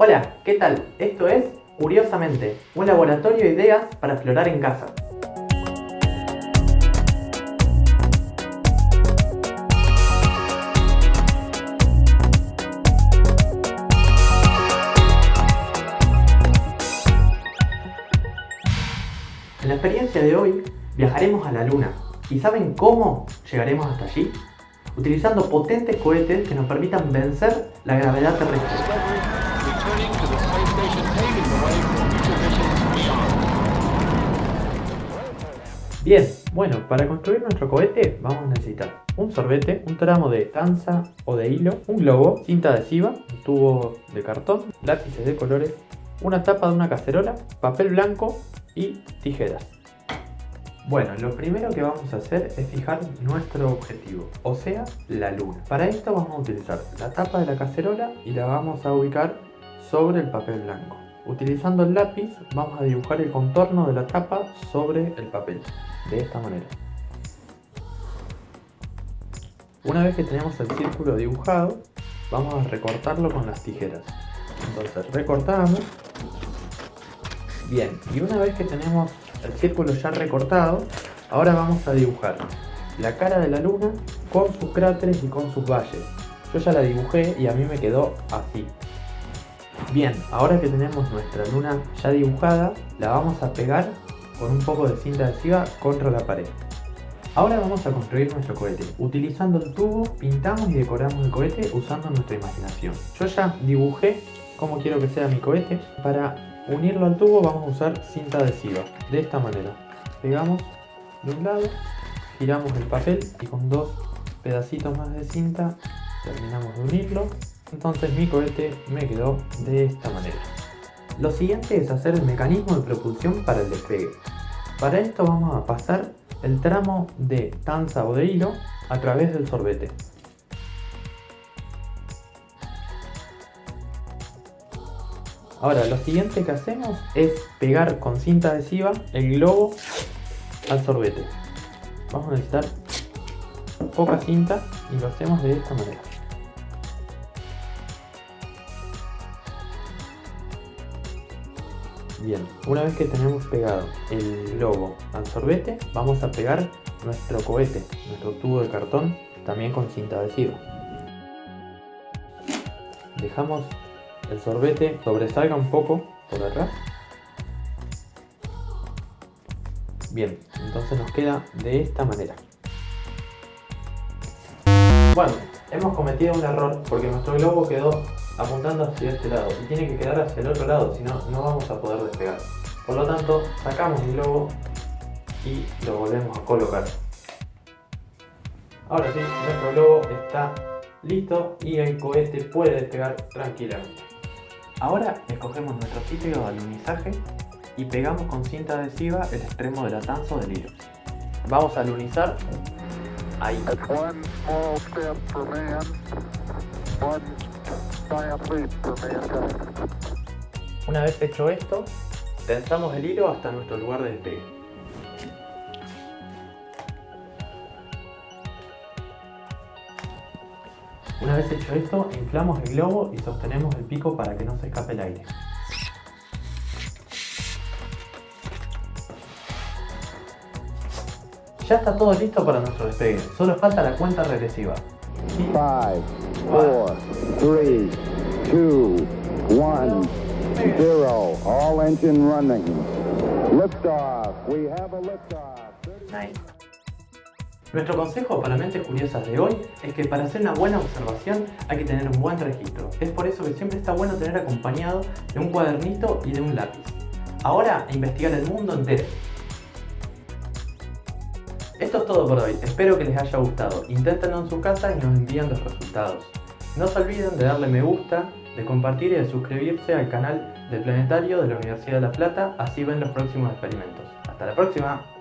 Hola, ¿qué tal? Esto es Curiosamente, un laboratorio de ideas para explorar en casa. En la experiencia de hoy viajaremos a la Luna. ¿Y saben cómo llegaremos hasta allí? Utilizando potentes cohetes que nos permitan vencer la gravedad terrestre. Bien, bueno, para construir nuestro cohete vamos a necesitar un sorbete, un tramo de tanza o de hilo, un globo, cinta adhesiva, un tubo de cartón, lápices de colores, una tapa de una cacerola, papel blanco y tijeras. Bueno, lo primero que vamos a hacer es fijar nuestro objetivo, o sea, la luna. Para esto vamos a utilizar la tapa de la cacerola y la vamos a ubicar sobre el papel blanco. Utilizando el lápiz vamos a dibujar el contorno de la tapa sobre el papel, de esta manera. Una vez que tenemos el círculo dibujado, vamos a recortarlo con las tijeras. Entonces recortamos. Bien, y una vez que tenemos el círculo ya recortado, ahora vamos a dibujar la cara de la luna con sus cráteres y con sus valles. Yo ya la dibujé y a mí me quedó así. Bien, ahora que tenemos nuestra luna ya dibujada, la vamos a pegar con un poco de cinta adhesiva contra la pared. Ahora vamos a construir nuestro cohete. Utilizando el tubo, pintamos y decoramos el cohete usando nuestra imaginación. Yo ya dibujé cómo quiero que sea mi cohete. Para unirlo al tubo vamos a usar cinta adhesiva, de esta manera. Pegamos de un lado, giramos el papel y con dos pedacitos más de cinta terminamos de unirlo entonces mi cohete me quedó de esta manera. Lo siguiente es hacer el mecanismo de propulsión para el despegue. Para esto vamos a pasar el tramo de tanza o de hilo a través del sorbete. Ahora lo siguiente que hacemos es pegar con cinta adhesiva el globo al sorbete. Vamos a necesitar poca cinta y lo hacemos de esta manera. Bien, una vez que tenemos pegado el globo al sorbete, vamos a pegar nuestro cohete, nuestro tubo de cartón, también con cinta adhesiva. Dejamos el sorbete sobresalga un poco por atrás. Bien, entonces nos queda de esta manera. Bueno, hemos cometido un error porque nuestro globo quedó apuntando hacia este lado y tiene que quedar hacia el otro lado, si no, no vamos a poder despegar. Por lo tanto, sacamos el globo y lo volvemos a colocar. Ahora sí, nuestro globo está listo y el cohete puede despegar tranquilamente. Ahora escogemos nuestro sitio de alunizaje y pegamos con cinta adhesiva el extremo de la tanza o del hilo. Vamos a alunizar ahí. Una vez hecho esto, tensamos el hilo hasta nuestro lugar de despegue. Una vez hecho esto, inflamos el globo y sostenemos el pico para que no se escape el aire. Ya está todo listo para nuestro despegue, solo falta la cuenta regresiva. 5, 4, 3, 2, 1, 0. All engine running. Liftoff. We have a liftoff. Nice. Nuestro consejo para mentes curiosas de hoy es que para hacer una buena observación hay que tener un buen registro. Es por eso que siempre está bueno tener acompañado de un cuadernito y de un lápiz. Ahora a investigar el mundo entero. Esto es todo por hoy, espero que les haya gustado. Inténtenlo en su casa y nos envían los resultados. No se olviden de darle me gusta, de compartir y de suscribirse al canal del Planetario de la Universidad de La Plata, así ven los próximos experimentos. ¡Hasta la próxima!